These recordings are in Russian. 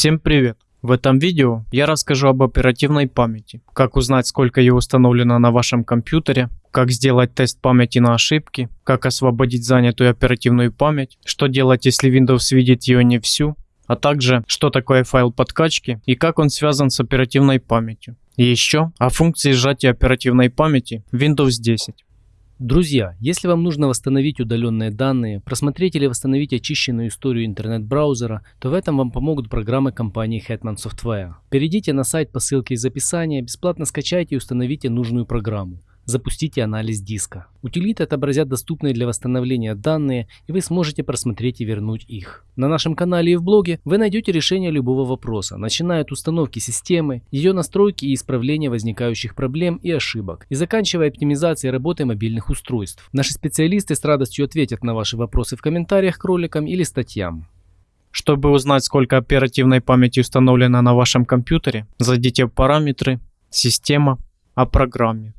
Всем привет! В этом видео я расскажу об оперативной памяти, как узнать сколько ее установлено на вашем компьютере, как сделать тест памяти на ошибки, как освободить занятую оперативную память, что делать если Windows видит ее не всю, а также что такое файл подкачки и как он связан с оперативной памятью. И еще о функции сжатия оперативной памяти Windows 10. Друзья, если вам нужно восстановить удаленные данные, просмотреть или восстановить очищенную историю интернет-браузера, то в этом вам помогут программы компании Hetman Software. Перейдите на сайт по ссылке из описания, бесплатно скачайте и установите нужную программу запустите анализ диска. Утилиты отобразят доступные для восстановления данные, и вы сможете просмотреть и вернуть их. На нашем канале и в блоге вы найдете решение любого вопроса, начиная от установки системы, ее настройки и исправления возникающих проблем и ошибок, и заканчивая оптимизацией работы мобильных устройств. Наши специалисты с радостью ответят на ваши вопросы в комментариях к роликам или статьям. Чтобы узнать, сколько оперативной памяти установлено на вашем компьютере, зайдите в параметры, система, о программе.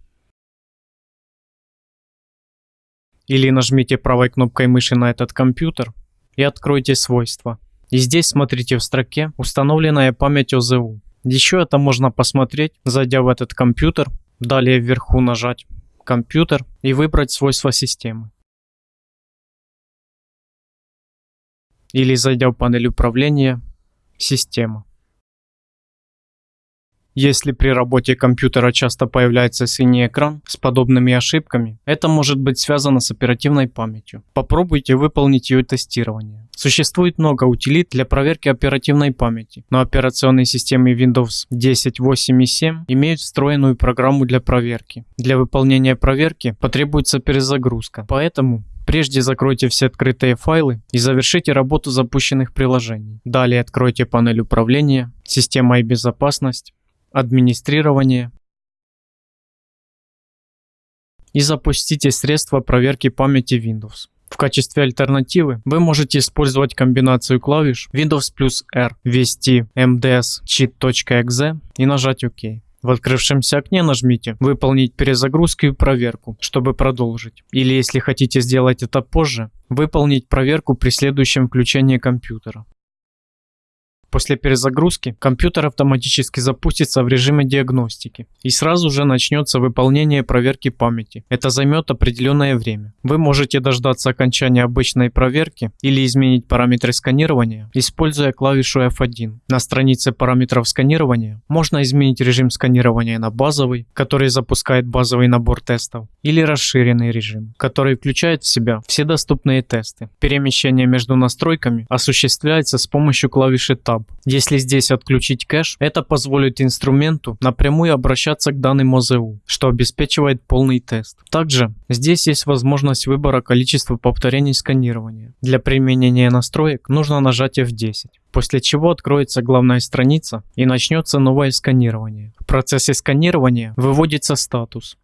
Или нажмите правой кнопкой мыши на этот компьютер и откройте свойства. И здесь смотрите в строке «Установленная память ОЗУ». Еще это можно посмотреть, зайдя в этот компьютер, далее вверху нажать «Компьютер» и выбрать свойства системы. Или зайдя в панель управления «Система». Если при работе компьютера часто появляется синий экран с подобными ошибками, это может быть связано с оперативной памятью. Попробуйте выполнить ее тестирование. Существует много утилит для проверки оперативной памяти, но операционные системы Windows 10, 8 и 7 имеют встроенную программу для проверки. Для выполнения проверки потребуется перезагрузка, поэтому Прежде закройте все открытые файлы и завершите работу запущенных приложений. Далее откройте панель управления, система и безопасность, администрирование и запустите средства проверки памяти Windows. В качестве альтернативы вы можете использовать комбинацию клавиш Windows плюс R, ввести mds cheat.exe и нажать ОК. В открывшемся окне нажмите «Выполнить перезагрузку и проверку», чтобы продолжить. Или если хотите сделать это позже, выполнить проверку при следующем включении компьютера. После перезагрузки компьютер автоматически запустится в режиме диагностики и сразу же начнется выполнение проверки памяти. Это займет определенное время. Вы можете дождаться окончания обычной проверки или изменить параметры сканирования, используя клавишу F1. На странице параметров сканирования можно изменить режим сканирования на базовый, который запускает базовый набор тестов, или расширенный режим, который включает в себя все доступные тесты. Перемещение между настройками осуществляется с помощью клавиши Tab Hub. Если здесь отключить кэш, это позволит инструменту напрямую обращаться к данным ОЗУ, что обеспечивает полный тест. Также здесь есть возможность выбора количества повторений сканирования. Для применения настроек нужно нажать F10 после чего откроется главная страница и начнется новое сканирование. В процессе сканирования выводится статус.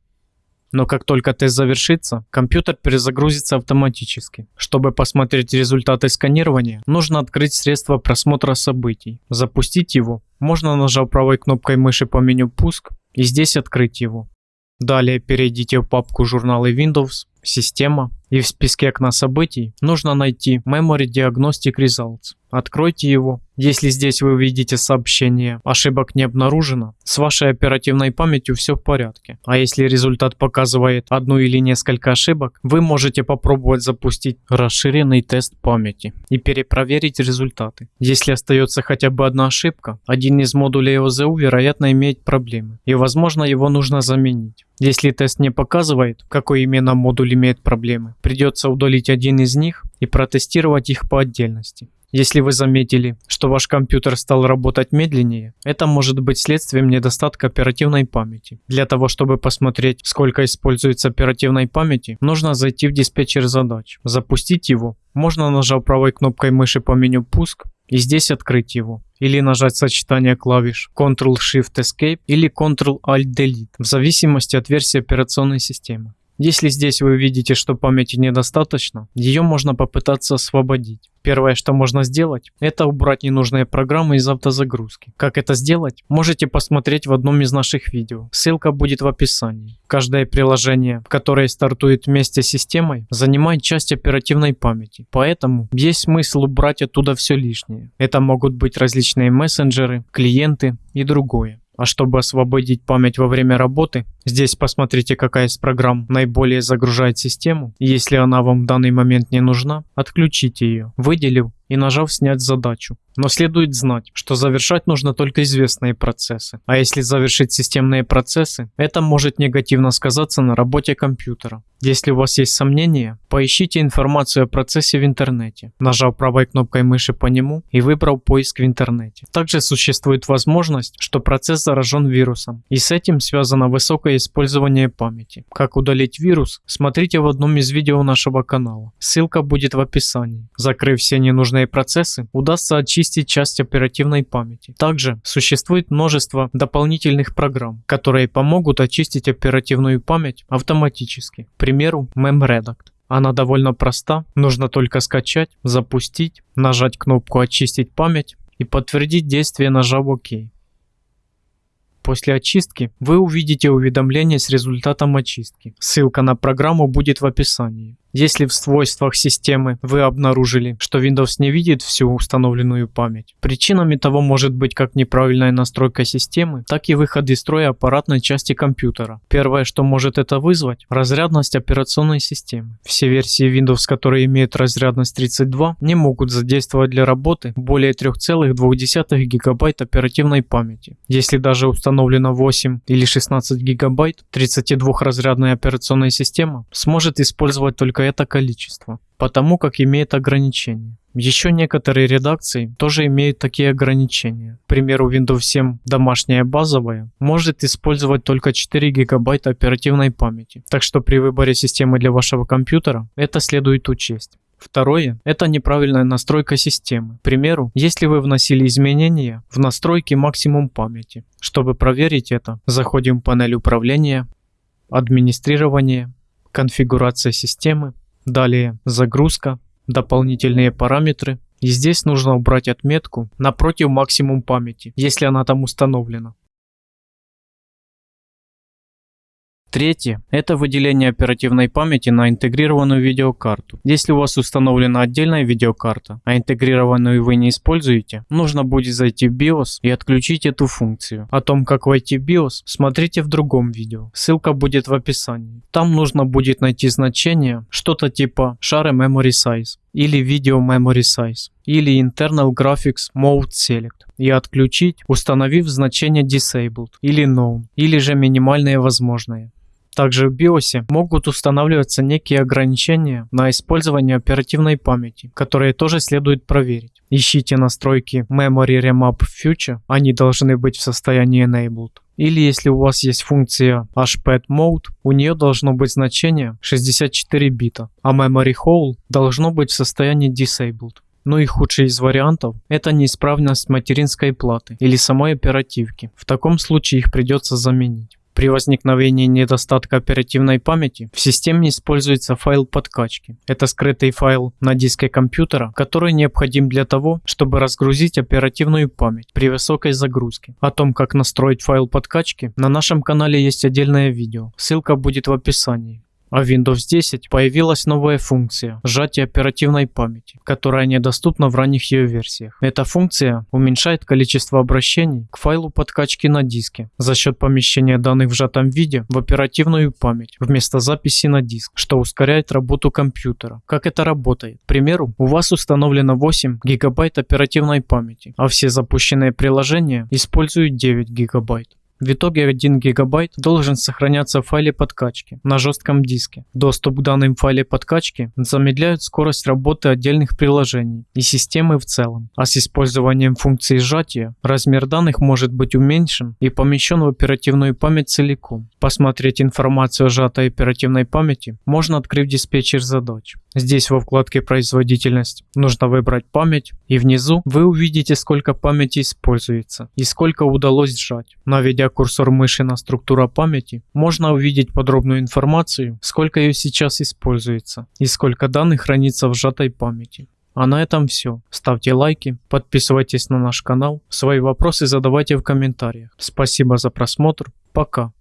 Но как только тест завершится, компьютер перезагрузится автоматически. Чтобы посмотреть результаты сканирования, нужно открыть средство просмотра событий. Запустить его можно нажав правой кнопкой мыши по меню «Пуск» и здесь открыть его. Далее перейдите в папку «Журналы Windows», «Система» и в списке окна событий нужно найти Memory Diagnostic Results. Откройте его. Если здесь вы увидите сообщение «Ошибок не обнаружено», с вашей оперативной памятью все в порядке. А если результат показывает одну или несколько ошибок, вы можете попробовать запустить расширенный тест памяти и перепроверить результаты. Если остается хотя бы одна ошибка, один из модулей ОЗУ вероятно имеет проблемы и возможно его нужно заменить. Если тест не показывает, какой именно модуль имеет проблемы, придется удалить один из них и протестировать их по отдельности. Если вы заметили, что ваш компьютер стал работать медленнее, это может быть следствием недостатка оперативной памяти. Для того, чтобы посмотреть, сколько используется оперативной памяти, нужно зайти в диспетчер задач, запустить его, можно нажав правой кнопкой мыши по меню «Пуск» и здесь открыть его. Или нажать сочетание клавиш Ctrl-Shift-Escape или Ctrl-Alt-Delete в зависимости от версии операционной системы. Если здесь вы видите, что памяти недостаточно, ее можно попытаться освободить. Первое, что можно сделать, это убрать ненужные программы из автозагрузки. Как это сделать? Можете посмотреть в одном из наших видео. Ссылка будет в описании. Каждое приложение, которое стартует вместе с системой, занимает часть оперативной памяти. Поэтому есть смысл убрать оттуда все лишнее. Это могут быть различные мессенджеры, клиенты и другое. А чтобы освободить память во время работы, здесь посмотрите, какая из программ наиболее загружает систему. Если она вам в данный момент не нужна, отключите ее, выделив и нажав «Снять задачу». Но следует знать, что завершать нужно только известные процессы. А если завершить системные процессы, это может негативно сказаться на работе компьютера. Если у вас есть сомнения, поищите информацию о процессе в интернете, нажав правой кнопкой мыши по нему и выбрав поиск в интернете. Также существует возможность, что процесс заражен вирусом, и с этим связано высокое использование памяти. Как удалить вирус, смотрите в одном из видео нашего канала. Ссылка будет в описании. Закрыв все ненужные процессы, удастся очистить часть оперативной памяти. Также существует множество дополнительных программ, которые помогут очистить оперативную память автоматически. К примеру, MemRedact. Она довольно проста, нужно только скачать, запустить, нажать кнопку «Очистить память» и подтвердить действие, нажав «Ок». После очистки вы увидите уведомление с результатом очистки. Ссылка на программу будет в описании. Если в свойствах системы вы обнаружили, что Windows не видит всю установленную память, причинами того может быть как неправильная настройка системы, так и выход из строя аппаратной части компьютера. Первое, что может это вызвать – разрядность операционной системы. Все версии Windows, которые имеют разрядность 32, не могут задействовать для работы более 3,2 ГБ оперативной памяти. Если даже установлено 8 или 16 ГБ, 32-разрядная операционная система сможет использовать только это количество, потому как имеет ограничения. Еще некоторые редакции тоже имеют такие ограничения. К примеру, Windows 7 домашняя базовая может использовать только 4 гигабайта оперативной памяти. Так что при выборе системы для вашего компьютера это следует учесть. Второе – это неправильная настройка системы. К примеру, если вы вносили изменения в настройки максимум памяти. Чтобы проверить это, заходим в панель управления, администрирование, конфигурация системы, далее загрузка, дополнительные параметры. И здесь нужно убрать отметку напротив максимум памяти, если она там установлена. Третье – это выделение оперативной памяти на интегрированную видеокарту. Если у вас установлена отдельная видеокарта, а интегрированную вы не используете, нужно будет зайти в BIOS и отключить эту функцию. О том, как войти в BIOS, смотрите в другом видео. Ссылка будет в описании. Там нужно будет найти значение, что-то типа Share Memory Size или Video Memory Size или Internal Graphics Mode Select и отключить, установив значение Disabled или Known или же минимальные возможные. Также в BIOS могут устанавливаться некие ограничения на использование оперативной памяти, которые тоже следует проверить. Ищите настройки Memory Remap Future, они должны быть в состоянии Enabled. Или если у вас есть функция HPAD Mode, у нее должно быть значение 64 бита, а Memory Hole должно быть в состоянии Disabled. Ну и худший из вариантов – это неисправность материнской платы или самой оперативки. В таком случае их придется заменить. При возникновении недостатка оперативной памяти в системе используется файл подкачки. Это скрытый файл на диске компьютера, который необходим для того, чтобы разгрузить оперативную память при высокой загрузке. О том, как настроить файл подкачки, на нашем канале есть отдельное видео. Ссылка будет в описании. А в Windows 10 появилась новая функция – сжатие оперативной памяти, которая недоступна в ранних ее версиях. Эта функция уменьшает количество обращений к файлу подкачки на диске за счет помещения данных в сжатом виде в оперативную память вместо записи на диск, что ускоряет работу компьютера. Как это работает? К примеру, у вас установлено 8 гигабайт оперативной памяти, а все запущенные приложения используют 9 гигабайт. В итоге 1 гигабайт должен сохраняться в файле подкачки на жестком диске. Доступ к данным файле подкачки замедляет скорость работы отдельных приложений и системы в целом. А с использованием функции сжатия размер данных может быть уменьшен и помещен в оперативную память целиком. Посмотреть информацию о сжатой оперативной памяти можно открыв диспетчер задач. Здесь во вкладке производительность нужно выбрать память и внизу вы увидите сколько памяти используется и сколько удалось сжать. Наведя курсор мыши на структура памяти можно увидеть подробную информацию сколько ее сейчас используется и сколько данных хранится в сжатой памяти. А на этом все. Ставьте лайки, подписывайтесь на наш канал, свои вопросы задавайте в комментариях. Спасибо за просмотр, пока.